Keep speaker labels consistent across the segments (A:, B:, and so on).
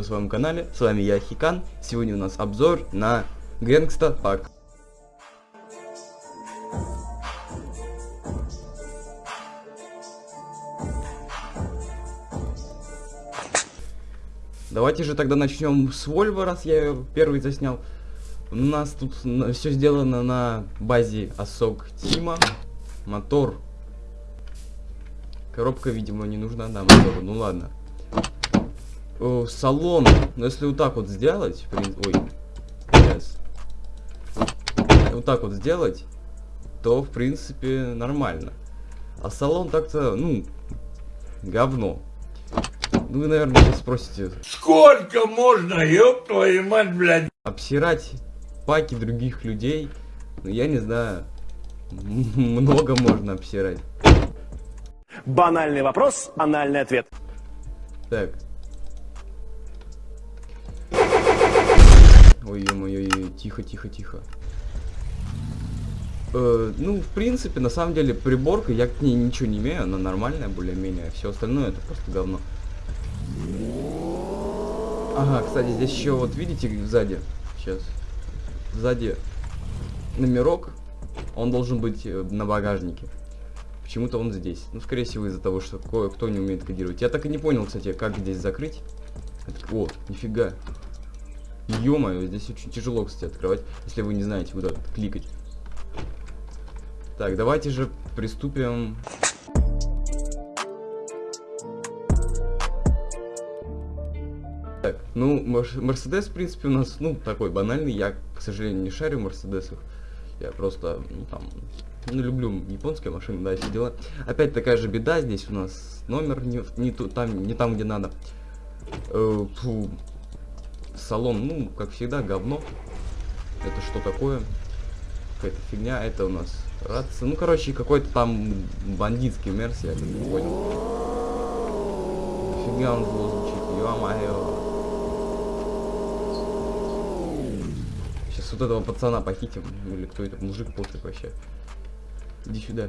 A: на своем канале. С вами я, Хикан. Сегодня у нас обзор на Гэнгста Пак. Давайте же тогда начнем с Вольво, раз я ее первый заснял. У нас тут все сделано на базе осок Тима. Мотор. Коробка, видимо, не нужна, да, мотору. Ну ладно. О, салон. Но если вот так вот сделать, ой, yes. вот так вот сделать, то в принципе нормально. А салон так-то, ну, говно. Ну, вы, наверное, сейчас спросите...
B: Сколько можно, ёб твою мать, блядь?
A: Обсирать паки других людей, ну, я не знаю, много можно обсирать.
C: Банальный вопрос, банальный ответ.
A: Так. Ой, ё-моё, тихо, тихо, тихо. Э, ну, в принципе, на самом деле, приборка, я к ней ничего не имею, она нормальная, более-менее. Все остальное это просто говно. Ага, кстати, здесь еще вот видите сзади. Сейчас. Сзади номерок. Он должен быть э, на багажнике. Почему-то он здесь. Ну, скорее всего, из-за того, что кое-кто не умеет кодировать. Я так и не понял, кстати, как здесь закрыть. О, нифига. Ё здесь очень тяжело, кстати, открывать, если вы не знаете, куда кликать. Так, давайте же приступим Так, ну, Мерседес, в принципе, у нас, ну, такой банальный. Я, к сожалению, не шарю в Мерседесах. Я просто, ну, там, ну, люблю японские машины, да, все дела. Опять такая же беда, здесь у нас номер не, не, ту, там, не там, где надо. Э, фу. Салон, ну, как всегда, говно. Это что такое? Какая-то фигня, это у нас рация. Ну, короче, какой-то там бандитский мерс, я не понял. Фигня он звучит, ё-моё. Сейчас вот этого пацана похитим. Или кто это? Мужик пофиг вообще. Иди сюда.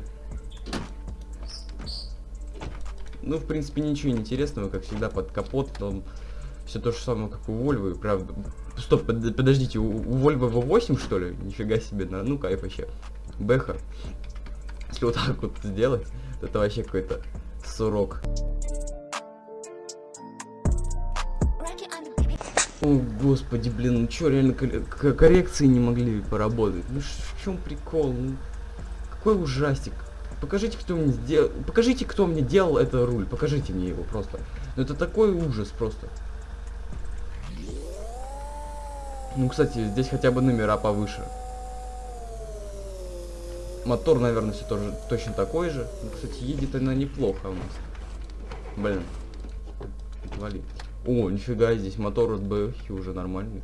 A: Ну, в принципе, ничего интересного, как всегда, под капот, там все то же самое, как у Вольвы, правда. Стоп, под, подождите, у, у Вольвы V8, что ли? Нифига себе, на, ну кайф вообще. Бэха. Если вот так вот сделать, то это вообще какой-то сурок. О, господи, блин, ну чё, реально коррекции не могли поработать? Ну в чем прикол? Ну, какой ужастик. Покажите, кто мне сделал. Покажите, кто мне делал это руль. Покажите мне его просто. Ну это такой ужас просто. Ну, кстати, здесь хотя бы номера повыше. Мотор, наверное, все тоже точно такой же. Ну, кстати, едет она неплохо у нас. Блин. Вали. О, нифига, здесь мотор от BF уже нормальный.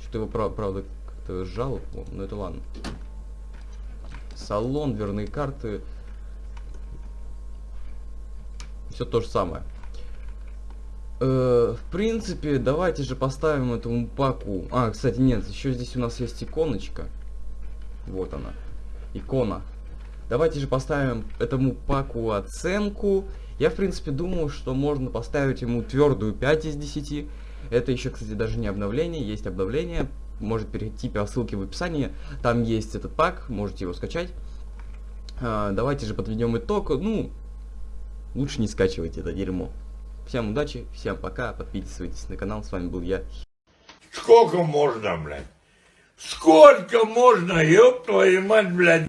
A: Что-то его, прав правда, как-то сжал. О, ну это ладно. Салон, дверные карты. Все то же самое. Э, в принципе, давайте же поставим этому паку. А, кстати, нет, еще здесь у нас есть иконочка. Вот она. Икона. Давайте же поставим этому паку оценку. Я, в принципе, думаю, что можно поставить ему твердую 5 из 10. Это еще, кстати, даже не обновление, есть обновление. Может перейти по ссылке в описании. Там есть этот пак, можете его скачать. А, давайте же подведем итог. Ну, лучше не скачивайте это дерьмо. Всем удачи, всем пока, подписывайтесь на канал, с вами был я.
B: Сколько можно, блядь? Сколько можно, ёб твою мать, блядь?